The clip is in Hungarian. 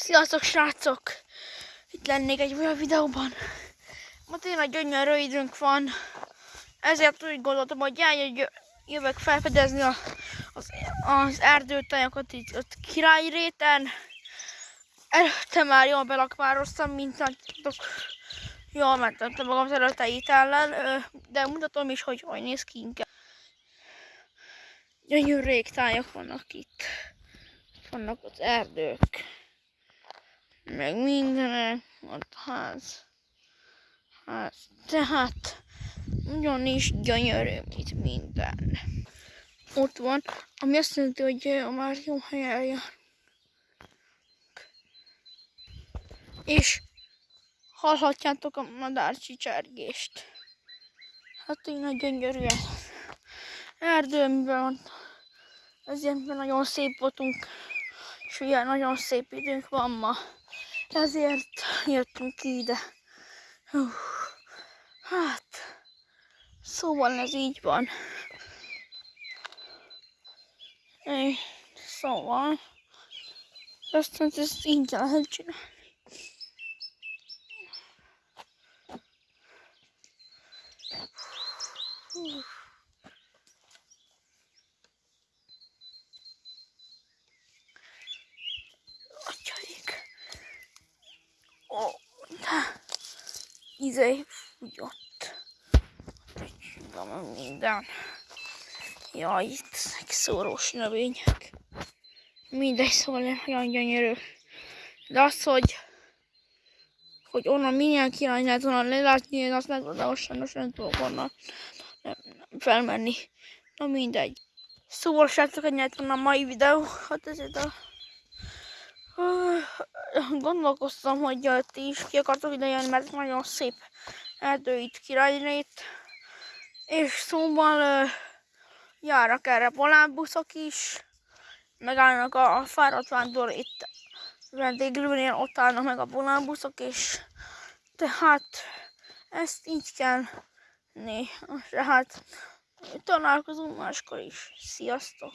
Sziasztok srácok! Itt lennék egy olyan videóban. Ma tényleg gyönyörű időnk van. Ezért úgy gondoltam, hogy eljö- jövök felfedezni a, az, az erdőtájakat itt ott királyréten. Előtte már jól belakvároztam, mint látjátok. Jól mentem magam az előtteit ellen, de mutatom is, hogy hogy néz ki inkább. Gyönyörű régtájak vannak itt. Vannak az erdők meg mindenek, ott ház. ház. Tehát nagyon is gyönyörű itt minden. Ott van, ami azt jelenti, hogy ö, már jó helyen jár. És hallhatjátok a madárcsicsergést. Hát tényleg gyönyörű ez. Erdőmben van. Ezért nagyon szép voltunk. És ugye nagyon szép időnk van ma. Ezért jöttünk ide. Hú. Hát, szóval ez így van. É, szóval, aztán ezt így lehet csinálni. Hú. De izé fúgyott. Van minden. Jaj, itt szórós növények. Mindegy, szóval nagyon gyönyörű. De az, hogy hogy onnan milyen király lehet onnan lelátni, én azt nem tudom, sajnos nem tudok onnan nem, nem felmenni. Na mindegy. Szóval srácok, ennyi lett a mai videó. Hát ezért a gondolkoztam, hogy ti is ki akartok ide jönni, mert nagyon szép erdő itt királynét. És szóval járnak erre volánbuszok is, megállnak a, a fáradt vándor itt vendéglőnél, ott állnak meg a volánbuszok, és tehát ezt így kell né. Tehát találkozunk máskor is. Sziasztok!